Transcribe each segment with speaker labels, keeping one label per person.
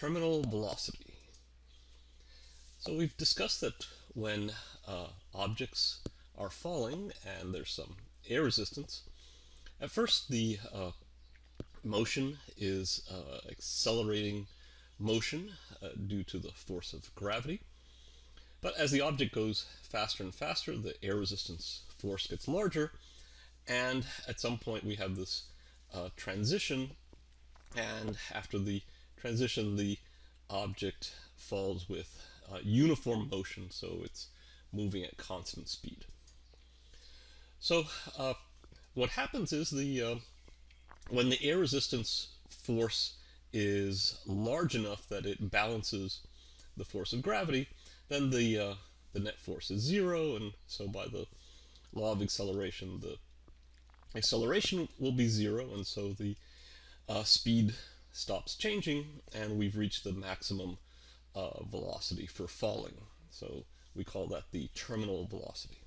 Speaker 1: terminal velocity. So we've discussed that when uh, objects are falling and there's some air resistance, at first the uh, motion is uh, accelerating motion uh, due to the force of gravity. But as the object goes faster and faster, the air resistance force gets larger, and at some point we have this uh, transition, and after the transition, the object falls with uh, uniform motion, so it's moving at constant speed. So uh, what happens is the uh, when the air resistance force is large enough that it balances the force of gravity, then the uh, the net force is zero, and so by the law of acceleration, the acceleration will be zero, and so the uh, speed stops changing, and we've reached the maximum uh, velocity for falling. So we call that the terminal velocity.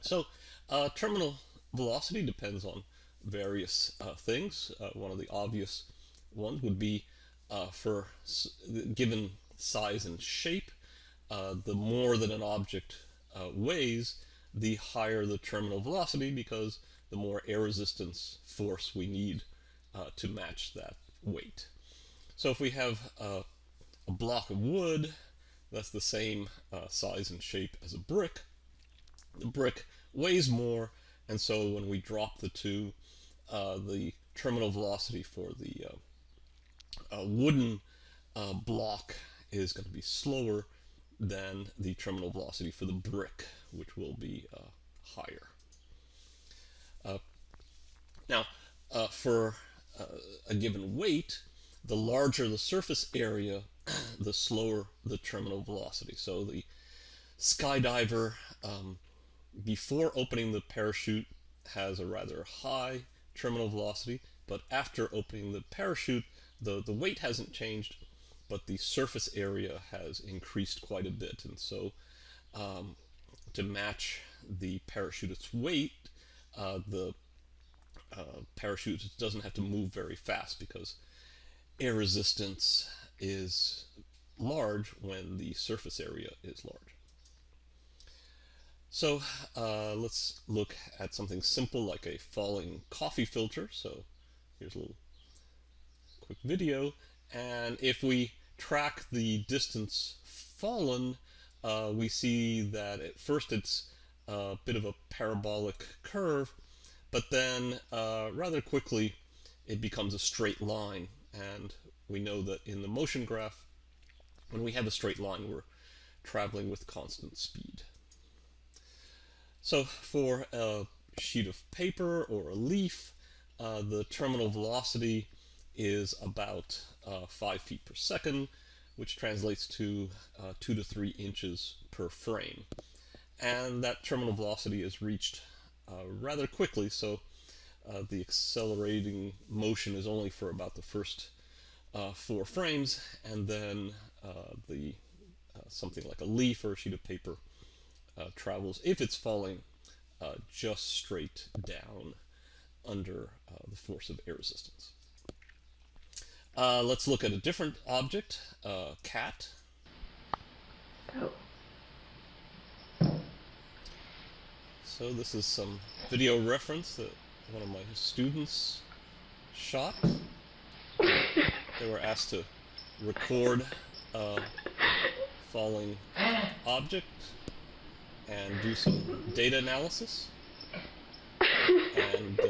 Speaker 1: So uh, terminal velocity depends on various uh, things. Uh, one of the obvious ones would be uh, for given size and shape, uh, the more that an object weighs, the higher the terminal velocity because the more air resistance force we need uh, to match that weight. So if we have uh, a block of wood that's the same uh, size and shape as a brick, the brick weighs more and so when we drop the two, uh, the terminal velocity for the uh, uh, wooden block is going to be slower than the terminal velocity for the brick, which will be uh, higher. Uh, now, uh, for uh, a given weight, the larger the surface area, the slower the terminal velocity. So the skydiver, um, before opening the parachute, has a rather high terminal velocity, but after opening the parachute, the, the weight hasn't changed, but the surface area has increased quite a bit. And so um, to match the parachute's weight, uh, the uh, parachute doesn't have to move very fast because air resistance is large when the surface area is large. So uh, let's look at something simple like a falling coffee filter. So here's a little quick video. And if we track the distance fallen, uh, we see that at first it's a bit of a parabolic curve, but then uh, rather quickly it becomes a straight line. And we know that in the motion graph, when we have a straight line, we're traveling with constant speed. So for a sheet of paper or a leaf, uh, the terminal velocity is about uh, 5 feet per second, which translates to uh, 2 to 3 inches per frame. And that terminal velocity is reached uh, rather quickly, so uh, the accelerating motion is only for about the first uh, four frames, and then the something like a leaf or a sheet of paper travels, if it's falling, just straight down under the force of air resistance. Uh, let's look at a different object, uh, cat. Oh. So this is some video reference that one of my students shot. They were asked to record a falling object and do some data analysis. And uh,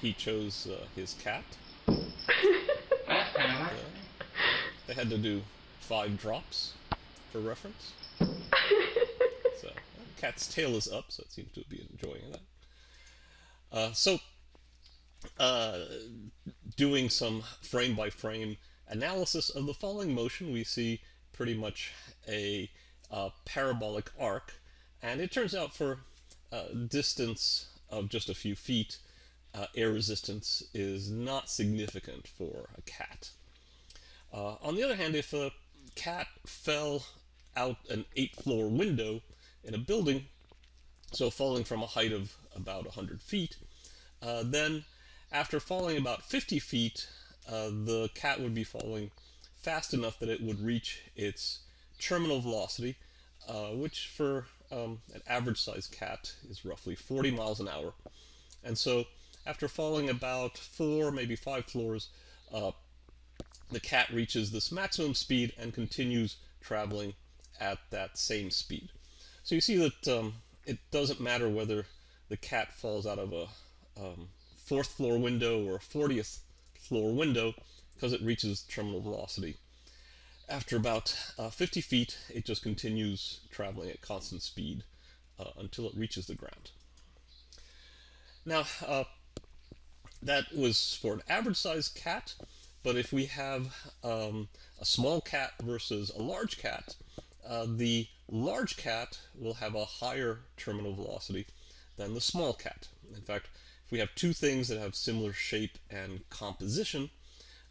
Speaker 1: he, he, chose uh, his cat. They had to do five drops for reference. Cat's tail is up, so it seems to be enjoying that. Uh, so, uh, doing some frame by frame analysis of the falling motion, we see pretty much a uh, parabolic arc. And it turns out for a distance of just a few feet, uh, air resistance is not significant for a cat. Uh, on the other hand, if a cat fell out an eight floor window in a building, so falling from a height of about 100 feet, uh, then after falling about 50 feet, uh, the cat would be falling fast enough that it would reach its terminal velocity, uh, which for um, an average sized cat is roughly 40 miles an hour. And so after falling about four, maybe five floors, uh, the cat reaches this maximum speed and continues traveling at that same speed. So you see that um, it doesn't matter whether the cat falls out of a um, fourth floor window or a 40th floor window because it reaches terminal velocity. After about uh, 50 feet, it just continues traveling at constant speed uh, until it reaches the ground. Now, uh, that was for an average sized cat, but if we have um, a small cat versus a large cat, uh, the large cat will have a higher terminal velocity than the small cat. In fact, if we have two things that have similar shape and composition,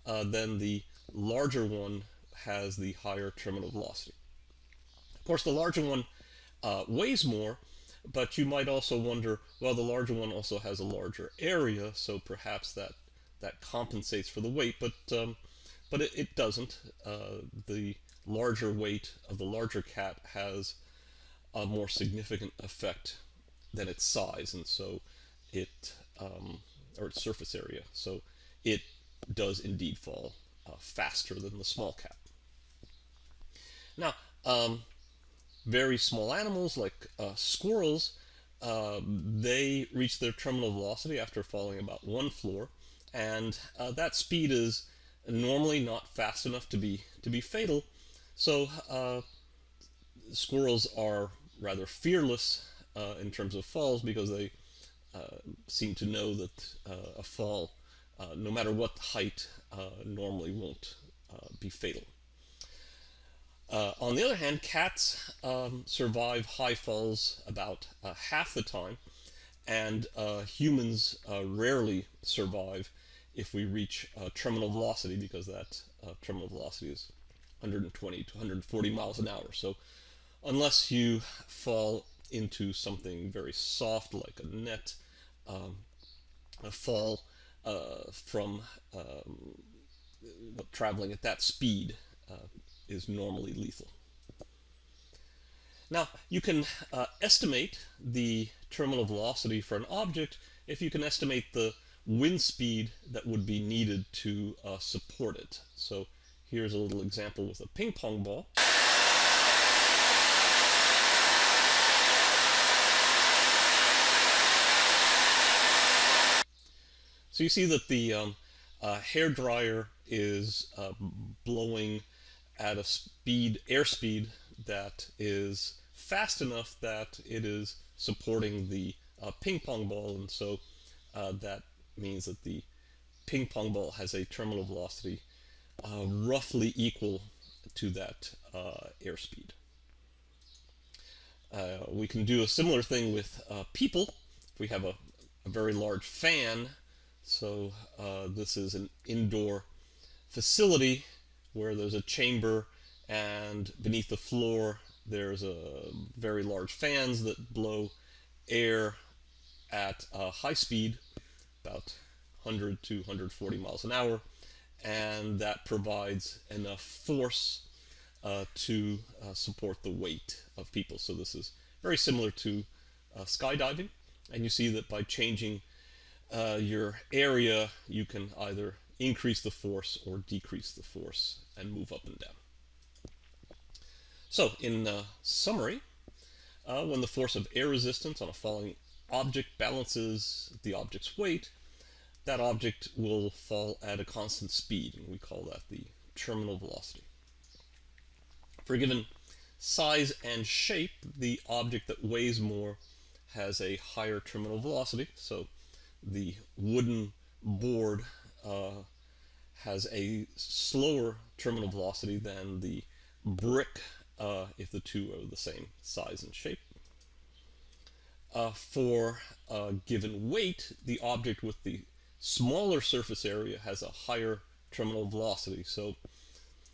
Speaker 1: uh, then the larger one has the higher terminal velocity. Of course, the larger one uh, weighs more, but you might also wonder, well, the larger one also has a larger area, so perhaps that that compensates for the weight, but um, but it, it doesn't. Uh, the larger weight of the larger cat has a more significant effect than its size, and so it um, or its surface area. So it does indeed fall uh, faster than the small cat. Now, um, very small animals like uh, squirrels, uh, they reach their terminal velocity after falling about one floor, and uh, that speed is normally not fast enough to be to be fatal. So uh, squirrels are rather fearless uh, in terms of falls because they uh, seem to know that a fall, no matter what height, normally won't be fatal. Uh, on the other hand, cats um, survive high falls about uh, half the time, and uh, humans uh, rarely survive if we reach terminal velocity because that uh, terminal velocity is 120 to 140 miles an hour. So unless you fall into something very soft like a net, um, a fall uh, from um, traveling at that speed is normally lethal. Now, you can uh, estimate the terminal velocity for an object if you can estimate the wind speed that would be needed to uh, support it. So here's a little example with a ping pong ball. So you see that the um, uh, hair dryer is uh, blowing at a speed, airspeed that is fast enough that it is supporting the uh, ping pong ball, and so uh, that means that the ping pong ball has a terminal velocity uh, roughly equal to that uh, airspeed. Uh, we can do a similar thing with uh, people. If we have a, a, very large fan, so this is an indoor facility where there's a chamber and beneath the floor there's a very large fans that blow air at a high speed, about 100 to 140 miles an hour, and that provides enough force uh, to uh, support the weight of people. So this is very similar to uh, skydiving, and you see that by changing uh, your area, you can either increase the force or decrease the force and move up and down. So in uh, summary, uh, when the force of air resistance on a falling object balances the object's weight, that object will fall at a constant speed, and we call that the terminal velocity. For a given size and shape, the object that weighs more has a higher terminal velocity, so the wooden board uh, has a slower terminal velocity than the brick uh, if the two are the same size and shape. Uh, for a given weight, the object with the smaller surface area has a higher terminal velocity. So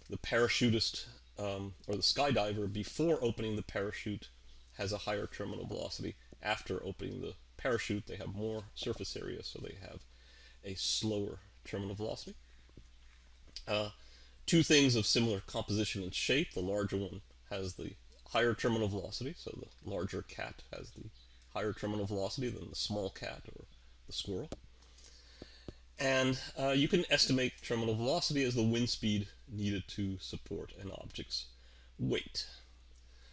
Speaker 1: the parachutist um, or the skydiver before opening the parachute has a higher terminal velocity. After opening the parachute, they have more surface area, so they have a slower terminal velocity. Uh, two things of similar composition and shape. The larger one has the higher terminal velocity, so the larger cat has the higher terminal velocity than the small cat or the squirrel. And uh, you can estimate terminal velocity as the wind speed needed to support an object's weight.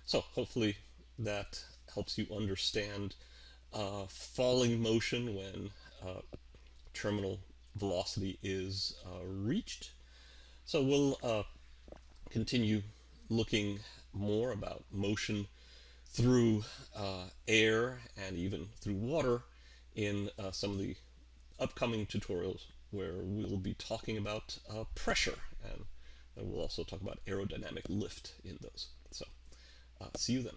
Speaker 1: So hopefully that helps you understand uh, falling motion when uh, terminal velocity is uh, reached. So we'll uh, continue looking more about motion through uh, air and even through water in some of the upcoming tutorials where we'll be talking about uh, pressure and we'll also talk about aerodynamic lift in those. So uh, see you then.